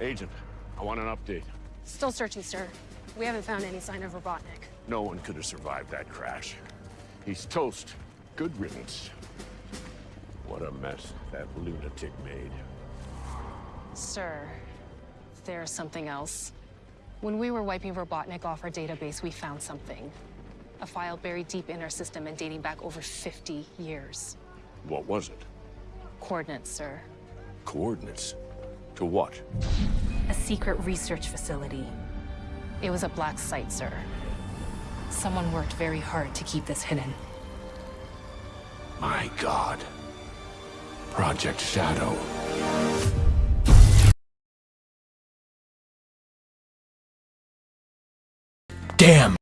Agent, I want an update. Still searching, sir. We haven't found any sign of Robotnik. No one could have survived that crash. He's toast. Good riddance. What a mess that lunatic made. Sir, there's something else. When we were wiping Robotnik off our database, we found something. A file buried deep in our system and dating back over 50 years. What was it? Coordinates, sir. Coordinates? To what? A secret research facility. It was a black site, sir. Someone worked very hard to keep this hidden. My God. Project Shadow. Damn!